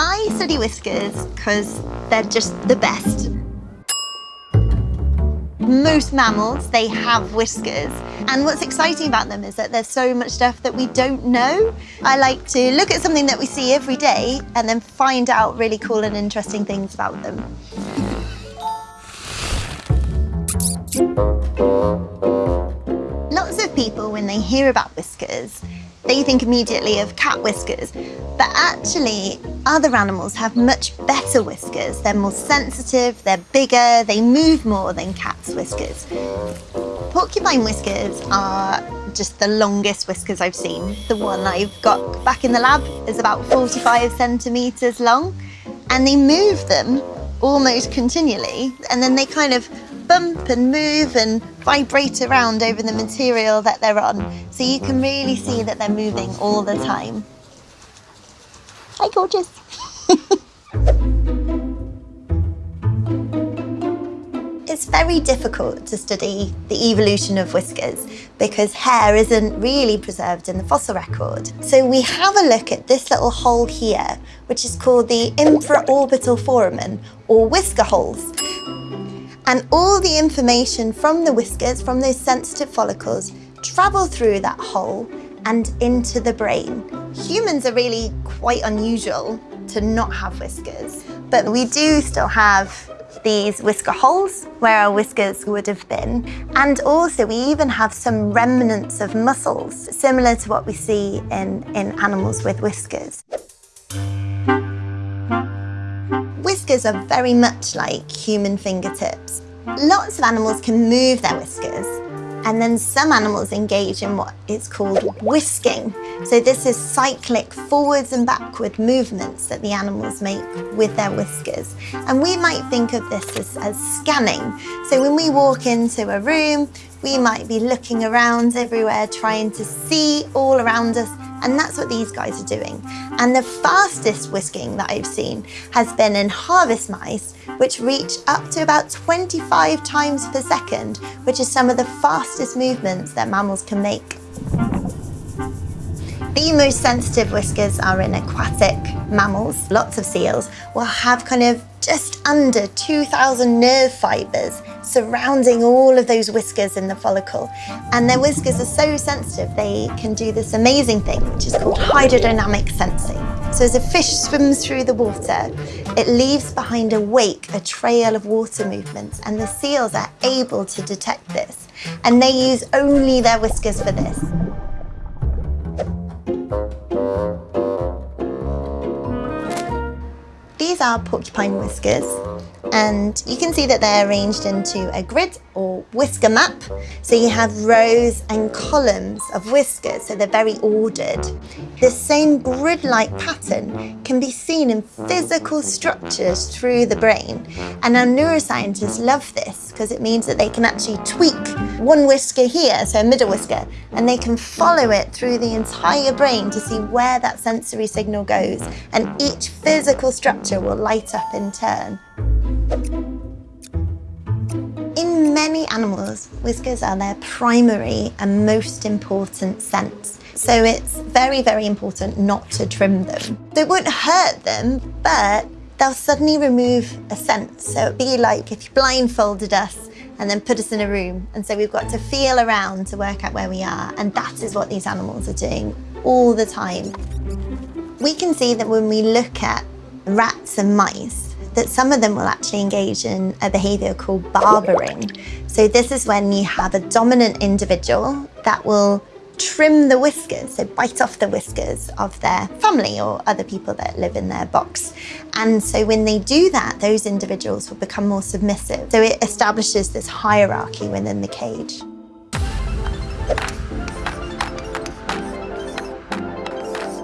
I study whiskers because they're just the best. Most mammals, they have whiskers. And what's exciting about them is that there's so much stuff that we don't know. I like to look at something that we see every day and then find out really cool and interesting things about them. Lots of people, when they hear about whiskers, they think immediately of cat whiskers, but actually other animals have much better whiskers. They're more sensitive, they're bigger, they move more than cats' whiskers. Porcupine whiskers are just the longest whiskers I've seen. The one I've got back in the lab is about 45 centimetres long and they move them almost continually and then they kind of bump and move and vibrate around over the material that they're on. So you can really see that they're moving all the time. Hi, gorgeous. it's very difficult to study the evolution of whiskers because hair isn't really preserved in the fossil record. So we have a look at this little hole here, which is called the infraorbital foramen or whisker holes. And all the information from the whiskers, from those sensitive follicles, travel through that hole and into the brain. Humans are really quite unusual to not have whiskers, but we do still have these whisker holes where our whiskers would have been. And also we even have some remnants of muscles, similar to what we see in, in animals with whiskers. Whiskers are very much like human fingertips. Lots of animals can move their whiskers and then some animals engage in what is called whisking. So this is cyclic forwards and backward movements that the animals make with their whiskers. And we might think of this as, as scanning. So when we walk into a room, we might be looking around everywhere, trying to see all around us and that's what these guys are doing. And the fastest whisking that I've seen has been in harvest mice, which reach up to about 25 times per second, which is some of the fastest movements that mammals can make. The most sensitive whiskers are in aquatic mammals. Lots of seals will have kind of just under 2,000 nerve fibres surrounding all of those whiskers in the follicle. And their whiskers are so sensitive, they can do this amazing thing, which is called hydrodynamic sensing. So as a fish swims through the water, it leaves behind a wake, a trail of water movements, and the seals are able to detect this. And they use only their whiskers for this. These are porcupine whiskers and you can see that they're arranged into a grid or whisker map. So you have rows and columns of whiskers, so they're very ordered. This same grid-like pattern can be seen in physical structures through the brain. And our neuroscientists love this because it means that they can actually tweak one whisker here, so a middle whisker, and they can follow it through the entire brain to see where that sensory signal goes. And each physical structure will light up in turn. Many animals, whiskers are their primary and most important sense. So it's very, very important not to trim them. They won't hurt them, but they'll suddenly remove a sense. So it'd be like if you blindfolded us and then put us in a room. And so we've got to feel around to work out where we are. And that is what these animals are doing all the time. We can see that when we look at rats and mice, that some of them will actually engage in a behaviour called barbering. So this is when you have a dominant individual that will trim the whiskers, so bite off the whiskers of their family or other people that live in their box. And so when they do that, those individuals will become more submissive. So it establishes this hierarchy within the cage.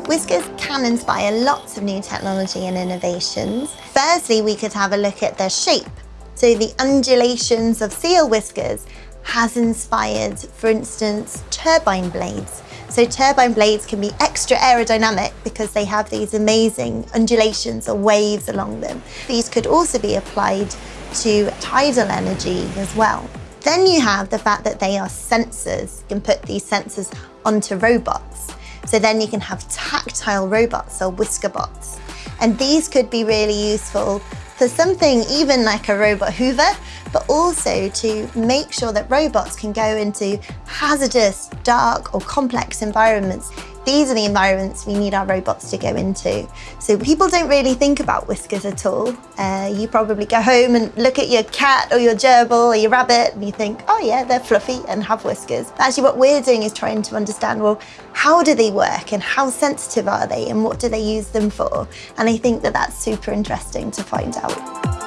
Whiskers can inspire lots of new technology and innovations. Firstly, we could have a look at their shape. So the undulations of seal whiskers has inspired, for instance, turbine blades. So turbine blades can be extra aerodynamic because they have these amazing undulations or waves along them. These could also be applied to tidal energy as well. Then you have the fact that they are sensors. You can put these sensors onto robots. So then you can have tactile robots or whisker bots. And these could be really useful for something even like a robot hoover, but also to make sure that robots can go into hazardous, dark or complex environments these are the environments we need our robots to go into. So people don't really think about whiskers at all. Uh, you probably go home and look at your cat or your gerbil or your rabbit and you think, oh yeah, they're fluffy and have whiskers. But actually what we're doing is trying to understand, well, how do they work and how sensitive are they and what do they use them for? And I think that that's super interesting to find out.